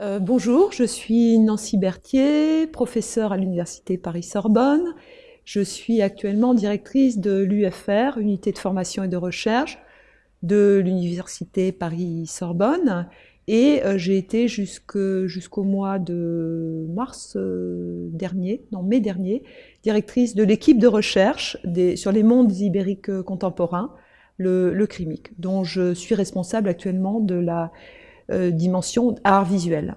Euh, bonjour, je suis Nancy Berthier, professeure à l'Université Paris-Sorbonne. Je suis actuellement directrice de l'UFR, Unité de formation et de recherche, de l'Université Paris-Sorbonne. Et euh, j'ai été jusqu'au mois de mars euh, dernier, non mai dernier, directrice de l'équipe de recherche sur les mondes ibériques contemporains, le, le CRIMIC, dont je suis responsable actuellement de la euh, dimension art visuel.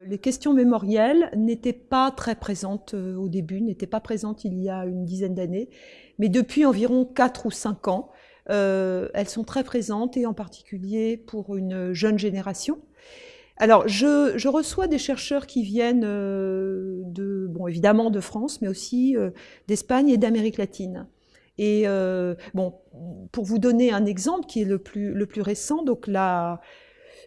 Les questions mémorielles n'étaient pas très présentes euh, au début, n'étaient pas présentes il y a une dizaine d'années, mais depuis environ 4 ou 5 ans, euh, elles sont très présentes et en particulier pour une jeune génération. Alors, je, reçois des chercheurs qui viennent de, bon, évidemment de France, mais aussi d'Espagne et d'Amérique latine. Et euh, bon, pour vous donner un exemple qui est le plus, le plus récent, donc la,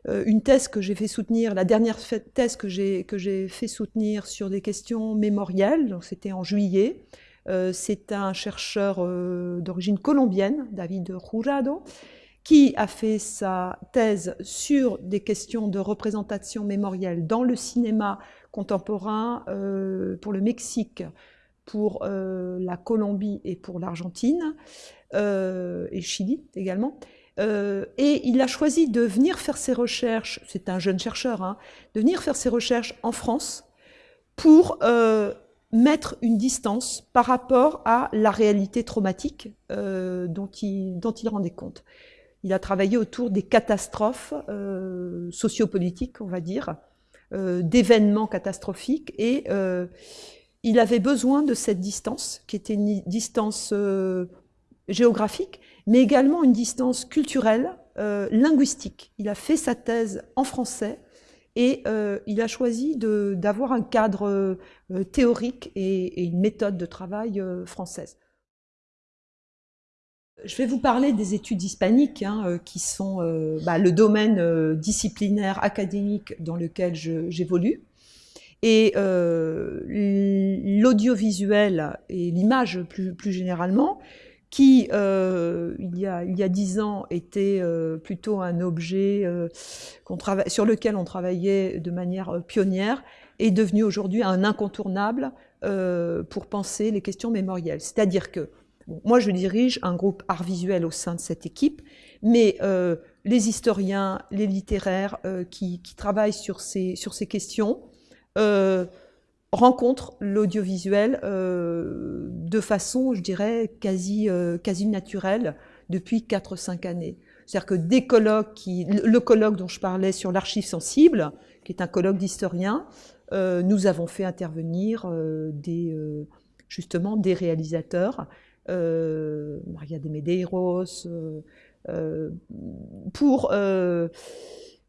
euh, une thèse que j'ai fait soutenir, la dernière thèse que j'ai fait soutenir sur des questions mémorielles, donc c'était en juillet. Euh, c'est un chercheur d'origine colombienne, David Jurado, qui a fait sa thèse sur des questions de représentation mémorielle dans le cinéma contemporain pour le Mexique pour euh, la Colombie et pour l'Argentine, euh, et Chili également. Euh, et il a choisi de venir faire ses recherches, c'est un jeune chercheur, hein, de venir faire ses recherches en France pour mettre une distance par rapport à la réalité traumatique dont, il, dont il rendait compte. Il a travaillé autour des catastrophes sociopolitiques, on va dire, d'événements catastrophiques, et il avait besoin de cette distance, qui était une distance euh, géographique, mais également une distance culturelle, euh, linguistique. Il a fait sa thèse en français et euh, il a choisi d'avoir un cadre théorique et, une méthode de travail française. Je vais vous parler des études hispaniques, hein, qui sont bah, le domaine disciplinaire académique dans lequel j'évolue. Et euh, l'audiovisuel et l'image plus, plus, généralement, qui, euh, il, y a, il y a dix ans, était euh, plutôt un objet euh, sur lequel on travaillait de manière pionnière, est devenu aujourd'hui un incontournable pour penser les questions mémorielles. C'est-à-dire que moi, je dirige un groupe art visuel au sein de cette équipe, mais les historiens, les littéraires qui, qui, travaillent sur ces, sur ces questions euh, rencontre l'audiovisuel euh, de façon, je dirais, quasi, euh, quasi naturelle depuis 4-5 années. C'est-à-dire que des colloques, qui, le colloque dont je parlais sur l'archive sensible, qui est un colloque d'historiens, nous avons fait intervenir des, justement des réalisateurs, Maria de Medeiros, pour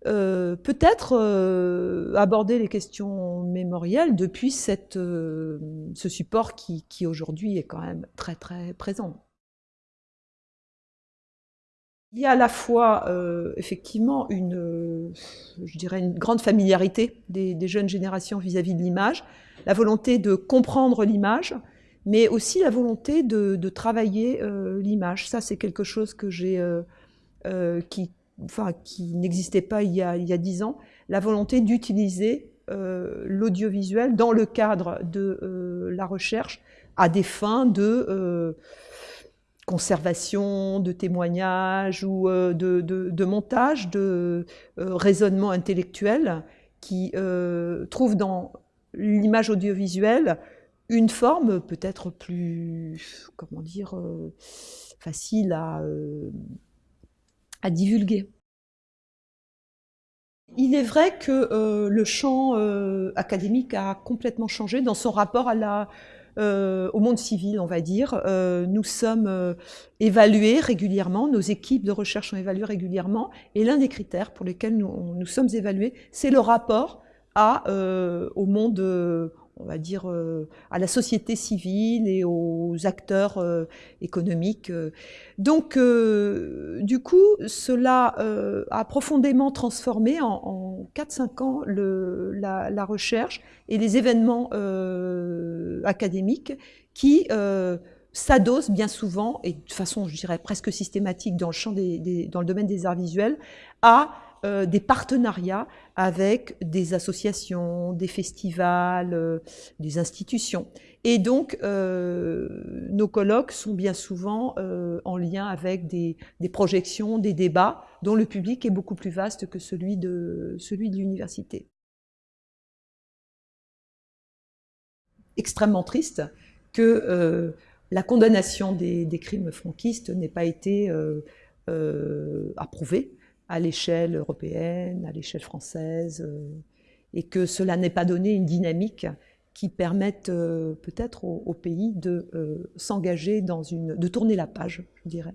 euh, peut-être euh, aborder les questions mémorielles depuis cette, euh, ce support qui, qui aujourd'hui est quand même très très présent. Il y a à la fois effectivement une, je dirais une grande familiarité des, jeunes générations vis-à-vis de l'image, la volonté de comprendre l'image, mais aussi la volonté de travailler l'image. Ça, c'est quelque chose que j'ai, qui, enfin, qui n'existait pas il y a dix ans, la volonté d'utiliser euh, l'audiovisuel dans le cadre de euh, la recherche à des fins de euh, conservation, de témoignage ou de, de, montage, de raisonnement intellectuel qui trouve dans l'image audiovisuelle une forme peut-être plus, comment dire, facile à divulguer. Il est vrai que euh, le champ euh, académique a complètement changé dans son rapport euh, au monde civil, on va dire. nous sommes évalués régulièrement, nos équipes de recherche sont évaluées régulièrement, et l'un des critères pour lesquels nous, nous sommes évalués, c'est le rapport au monde on va dire, euh, à la société civile et aux acteurs euh, économiques. Donc, euh, du coup, cela a profondément transformé en, 4-5 ans le, la, recherche et les événements académiques qui s'adosent bien souvent, et de façon, je dirais, presque systématique dans le, champ des, dans le domaine des arts visuels, à euh, des partenariats avec des associations, des festivals, euh, des institutions. Et donc, euh, nos colloques sont bien souvent en lien avec des, projections, des débats, dont le public est beaucoup plus vaste que celui de, celui de l'université. Extrêmement triste que la condamnation des, des crimes franquistes n'ait pas été approuvée à l'échelle européenne, à l'échelle française, euh, et que cela n'ait pas donné une dynamique qui permette euh, peut-être au, pays de euh, s'engager dans une, de tourner la page, je dirais.